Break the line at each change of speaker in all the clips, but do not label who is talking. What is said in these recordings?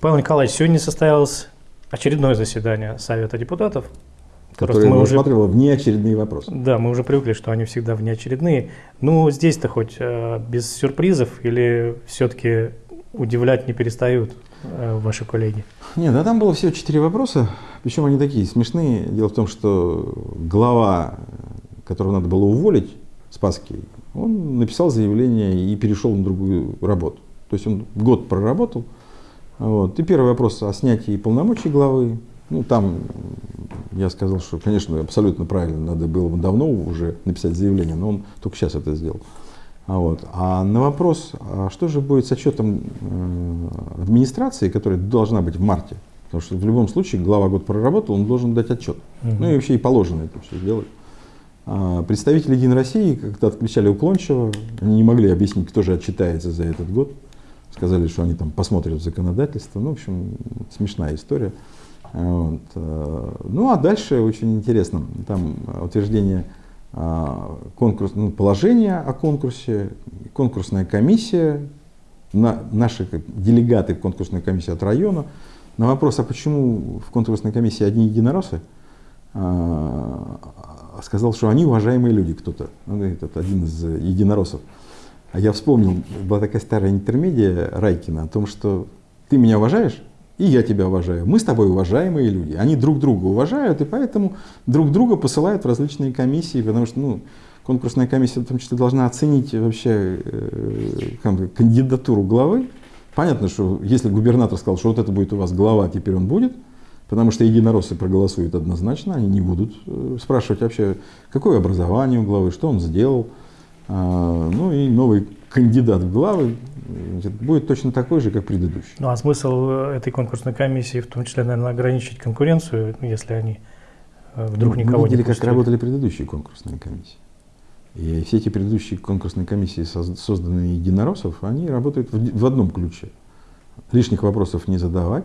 Павел Николаевич, сегодня состоялось очередное заседание Совета депутатов.
Которое мы рассматривало уже... внеочередные вопросы.
Да, мы уже привыкли, что они всегда внеочередные. Ну, здесь-то хоть э, без сюрпризов или все-таки удивлять не перестают э, ваши коллеги?
Нет, да там было всего четыре вопроса, причем они такие смешные. Дело в том, что глава, которого надо было уволить, Спасский, он написал заявление и перешел на другую работу. То есть он год проработал. Вот. И первый вопрос о снятии полномочий главы. Ну, там я сказал, что, конечно, абсолютно правильно, надо было бы давно уже написать заявление, но он только сейчас это сделал. А, вот. а на вопрос, а что же будет с отчетом э, администрации, которая должна быть в марте, потому что в любом случае глава год проработал, он должен дать отчет. Угу. Ну и вообще и положено это все делать. А представители Единой России как-то отключали уклончиво, они не могли объяснить, кто же отчитается за этот год. Сказали, что они там посмотрят законодательство. Ну, в общем, смешная история. Вот. Э, ну, а дальше очень интересно. Там утверждение а, конкурс, ну, положение о конкурсе, конкурсная комиссия, на, наши делегаты в конкурсной комиссии от района. На вопрос, а почему в конкурсной комиссии одни единороссы, а, сказал, что они уважаемые люди кто-то. Он один из единороссов. А я вспомнил, была такая старая интермедия Райкина о том, что ты меня уважаешь, и я тебя уважаю. Мы с тобой уважаемые люди. Они друг друга уважают, и поэтому друг друга посылают в различные комиссии, потому что ну, конкурсная комиссия в том числе должна оценить вообще э, кандидатуру главы. Понятно, что если губернатор сказал, что вот это будет у вас глава, теперь он будет, потому что единороссы проголосуют однозначно, они не будут э, спрашивать вообще, какое образование у главы, что он сделал. А, ну и новый кандидат в главы будет точно такой же, как предыдущий.
Ну а смысл э, этой конкурсной комиссии, в том числе, наверное, ограничить конкуренцию, если они э, вдруг ну, никого
мы видели,
не пустили.
как работали предыдущие конкурсные комиссии. И все эти предыдущие конкурсные комиссии, созданные единороссов, они работают в одном ключе. Лишних вопросов не задавать.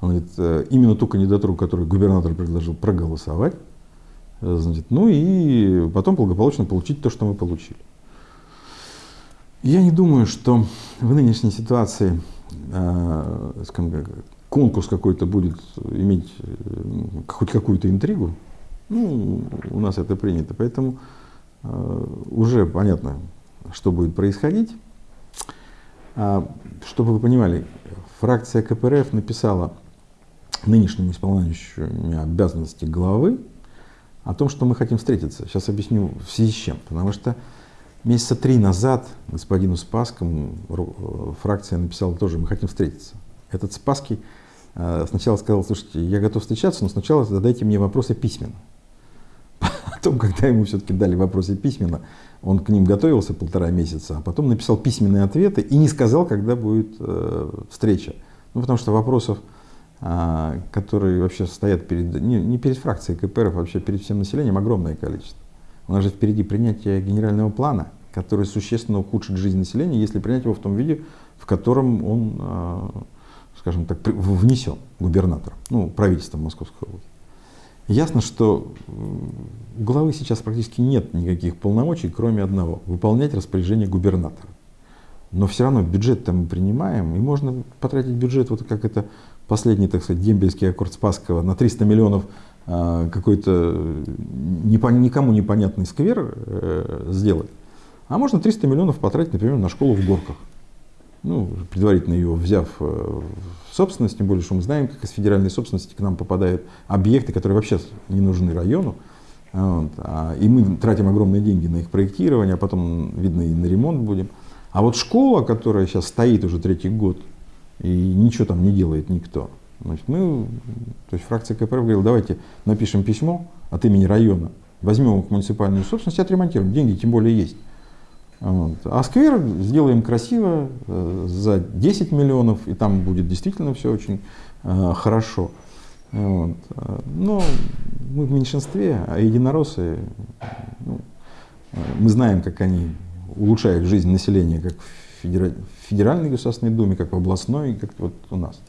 Он говорит, э, именно ту кандидатуру, которую губернатор предложил, проголосовать. Значит, ну и потом благополучно получить то, что мы получили. Я не думаю, что в нынешней ситуации э, конкурс какой-то будет иметь э, хоть какую-то интригу. Ну, у нас это принято, поэтому э, уже понятно, что будет происходить. А, чтобы вы понимали, фракция КПРФ написала нынешнему исполняющему обязанности главы о том, что мы хотим встретиться. Сейчас объясню в связи с чем. Потому что Месяца три назад господину Спаскому э, фракция написала тоже, мы хотим встретиться. Этот Спаский э, сначала сказал, слушайте, я готов встречаться, но сначала задайте мне вопросы письменно. Потом, когда ему все-таки дали вопросы письменно, он к ним готовился полтора месяца, а потом написал письменные ответы и не сказал, когда будет э, встреча. Ну, потому что вопросов, которые вообще стоят перед, не, не перед фракцией КПРФ, а вообще перед всем населением, огромное количество. У нас же впереди принятие генерального плана, который существенно ухудшит жизнь населения, если принять его в том виде, в котором он, а, скажем так, внесен губернатором, ну, правительством Московской области. Ясно, что у главы сейчас практически нет никаких полномочий, кроме одного – выполнять распоряжение губернатора. Но все равно бюджет-то мы принимаем, и можно потратить бюджет, вот как это последний, так сказать, дембельский аккорд Спасского, на 300 миллионов а, какой-то никому непонятный сквер э, сделать, а можно 300 миллионов потратить, например, на школу в Горках. Ну, предварительно ее взяв э, в собственность, тем более, что мы знаем, как из федеральной собственности к нам попадают объекты, которые вообще не нужны району. Вот, а, и мы тратим огромные деньги на их проектирование, а потом, видно, и на ремонт будем. А вот школа, которая сейчас стоит уже третий год, и ничего там не делает никто, Значит, мы, то есть фракция КПРФ говорила, давайте напишем письмо от имени района, возьмем их муниципальную собственность и отремонтируем. Деньги тем более есть. Вот. А сквер сделаем красиво э, за 10 миллионов, и там будет действительно все очень э, хорошо. Вот. Но мы в меньшинстве, а единороссы, ну, мы знаем, как они улучшают жизнь населения, как в Федеральной Государственной Думе, как в областной, как вот у нас.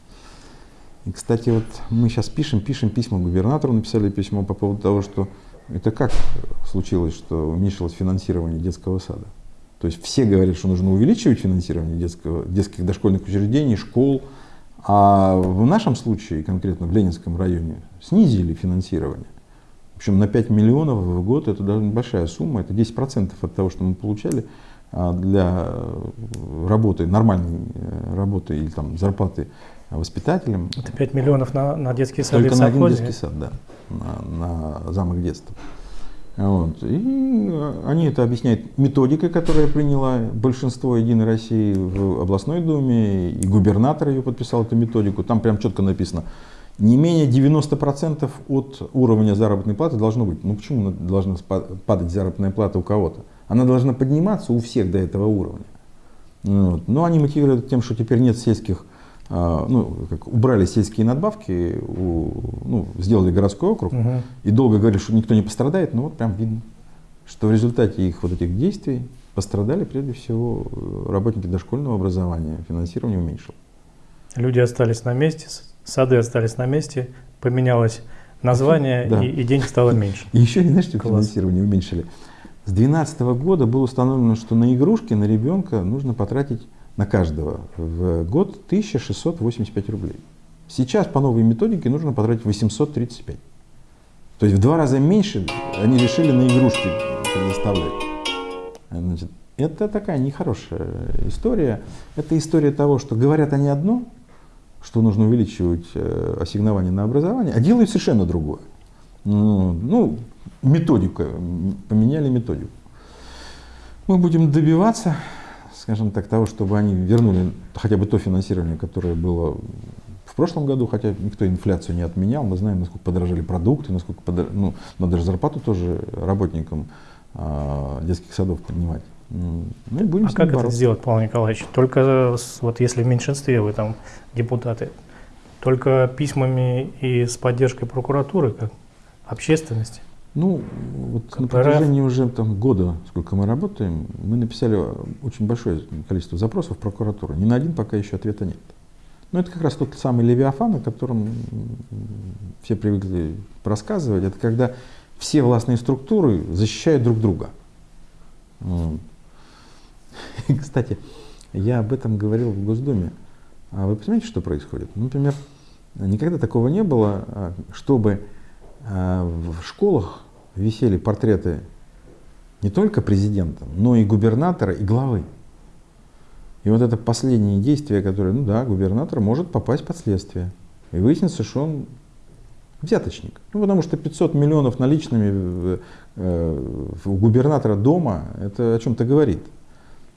И, кстати, вот мы сейчас пишем, пишем письма губернатору, написали письмо по поводу того, что это как случилось, что уменьшилось финансирование детского сада. То есть все говорят, что нужно увеличивать финансирование детского, детских дошкольных учреждений, школ, А в нашем случае, конкретно в Ленинском районе, снизили финансирование. Причем на 5 миллионов в год это даже большая сумма, это 10% от того, что мы получали для работы, нормальной э, работы или там зарплаты воспитателям.
Это 5 миллионов на, на детский сад
Только на один детский сад, да, на, на замок детства. Вот. И они это объясняют методикой, которая приняла большинство Единой России в областной думе, и губернатор ее подписал, эту методику. Там прям четко написано, не менее 90% от уровня заработной платы должно быть. Ну почему должна падать заработная плата у кого-то? Она должна подниматься у всех до этого уровня. Вот. Но они мотивируют тем, что теперь нет сельских, а, ну, как убрали сельские надбавки, у, ну, сделали городской округ, угу. и долго говорили, что никто не пострадает, но вот прям видно, что в результате их вот этих действий пострадали прежде всего работники дошкольного образования, финансирование уменьшилось.
Люди остались на месте, сады остались на месте, поменялось название, да. и, и денег стало меньше.
И еще, знаешь, что финансирование уменьшили? С 2012 года было установлено, что на игрушки на ребенка нужно потратить на каждого в год 1685 рублей. Сейчас по новой методике нужно потратить 835. То есть в два раза меньше они решили на игрушки предоставлять. Значит, это такая нехорошая история. Это история того, что говорят они одно, что нужно увеличивать э, ассигнование на образование, а делают совершенно другое. Ну, методика, поменяли методику. Мы будем добиваться, скажем так, того, чтобы они вернули хотя бы то финансирование, которое было в прошлом году, хотя никто инфляцию не отменял. Мы знаем, насколько подорожали продукты, насколько подорожали, ну, надо же зарплату тоже работникам а, детских садов поднимать.
Ну, и будем а как бороться. это сделать, Павел Николаевич? Только вот если в меньшинстве вы там депутаты, только письмами и с поддержкой прокуратуры, как общественности?
Ну, вот КПРФ. на протяжении уже там, года, сколько мы работаем, мы написали очень большое количество запросов в прокуратуру. Ни на один пока еще ответа нет. Но это как раз тот самый Левиафан, о котором все привыкли рассказывать. Это когда все властные структуры защищают друг друга. Кстати, я об этом говорил в Госдуме. А вы понимаете, что происходит? Ну, например, никогда такого не было, а, чтобы в школах висели портреты не только президента, но и губернатора, и главы. И вот это последнее действие, которое, ну да, губернатор может попасть под следствие. И выяснится, что он взяточник. Ну, потому что 500 миллионов наличными в, э, в губернатора дома, это о чем-то говорит.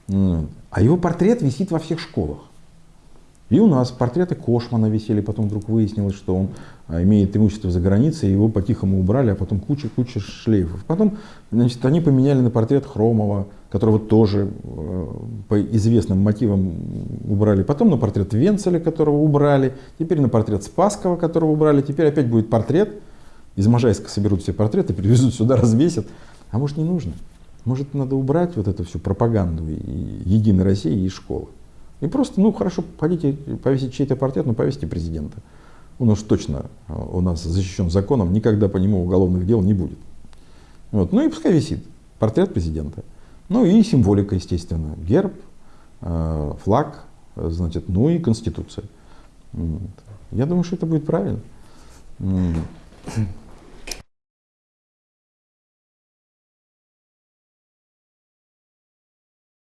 А его портрет висит во всех школах. И у нас портреты Кошмана висели, потом вдруг выяснилось, что он а, имеет имущество за границей, его по-тихому убрали, а потом куча-куча шлейфов. Потом значит, они поменяли на портрет Хромова, которого тоже э, по известным мотивам убрали. Потом на портрет Венцеля, которого убрали. Теперь на портрет Спаскова, которого убрали. Теперь опять будет портрет. Из Можайска соберут все портреты, привезут сюда, развесят. А может не нужно? Может надо убрать вот эту всю пропаганду и Единой России из школы? И просто, ну хорошо, хотите повесить чей-то портрет, но повесьте президента. Он уж точно э, у нас защищен законом, никогда по нему уголовных дел не будет. Вот. Ну и пускай висит портрет президента. Ну и символика, естественно. Герб, э, флаг, значит, ну и Конституция. Я думаю, что это будет правильно.